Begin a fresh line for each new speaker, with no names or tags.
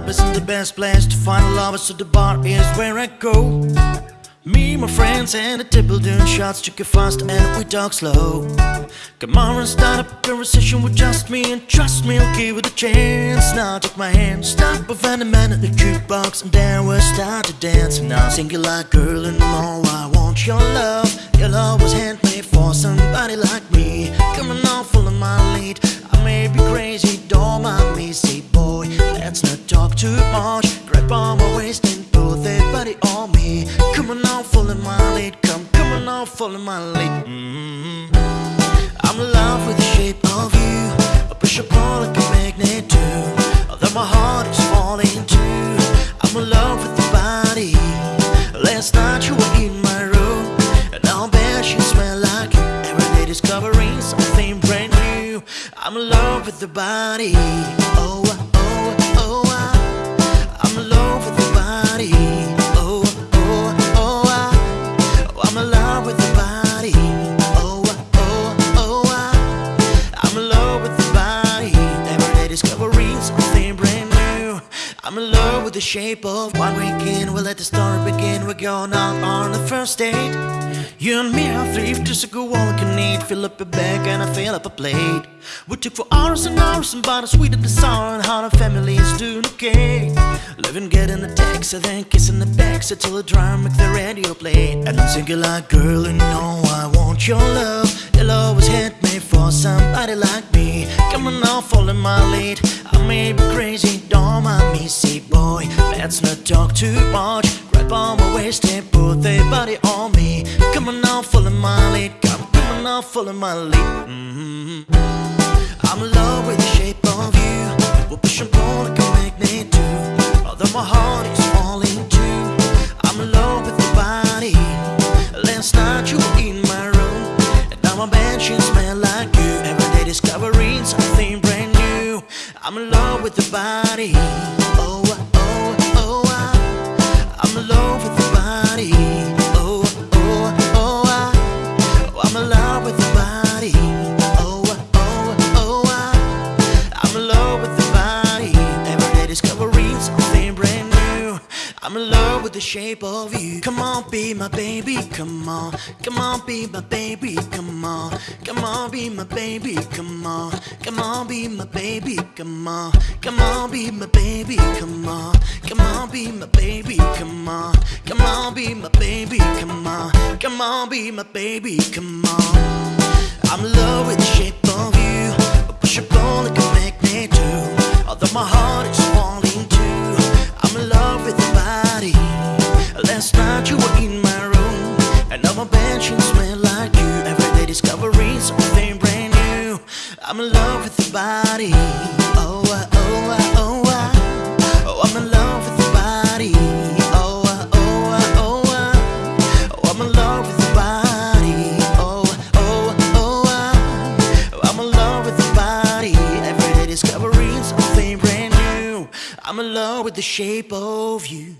club isn't the best place to find a lover, so the bar is where I go. Me, my friends, and the table doing shots, took it fast and we talk slow. Come on and start up a conversation with just me, and trust me, I'll give it a chance. Now take my hand, stop find a man at the jukebox, and then we'll start to dance. Now sing it like girl, and more I want your love. Your love was handmade for somebody like Let's not talk too much. Grab on my waist and put that body on me. Come on now, follow my lead. Come, come on now, follow my lead. Mm-hmm. I'm in love with the shape of you. I push a pull like a magnet too. Although my heart is falling too. I'm in love with your body. Last night you were in my room, and now bet you smell like you. Every day discovering something brand new. I'm in love with the body. Oh, the shape of one weekend. We'll let the story begin. We're going out on the first date. You and me are thrift, just a go all I can eat. Fill up a bag and I fill up a plate. We took for hours and hours and bought a sweet and the sour and how the family is doing okay. Living, getting the text, and then kissing the back, so till the drum make the radio play. And I'm singing like, girl, you know I want your love. You'll always was me for somebody like me. Come on now, follow my lead. I may be crazy, don't Let's not talk too much. Grab on my waist and put that body on me. Come on now, follow my lead. Come, come on now, follow my lead. hmm I'm in love with the shape of you. We'll push and pull like a magnet too. Although my heart is falling too. I'm in love with your body. Last night you were in my room, and now my sheets smell like you. Every day discovering something brand new. I'm in love with your body. Love with the shape of you. Come on, be my baby. Come on, come on, be my baby. Come on, come on, be my baby. Come on, come on, be my baby. Come on, come on, be my baby. Come on, come on, be my baby. Come on, come on, be my baby. Come on, come on, be my baby. Come on. I'm in I'm in love with your body. Oh, oh, oh, I'm in love with your body. Oh, oh, oh, I'm in love with your body. Oh, oh, oh. I'm in love with your body. Every day discovering something brand new. I'm in love with the shape of you.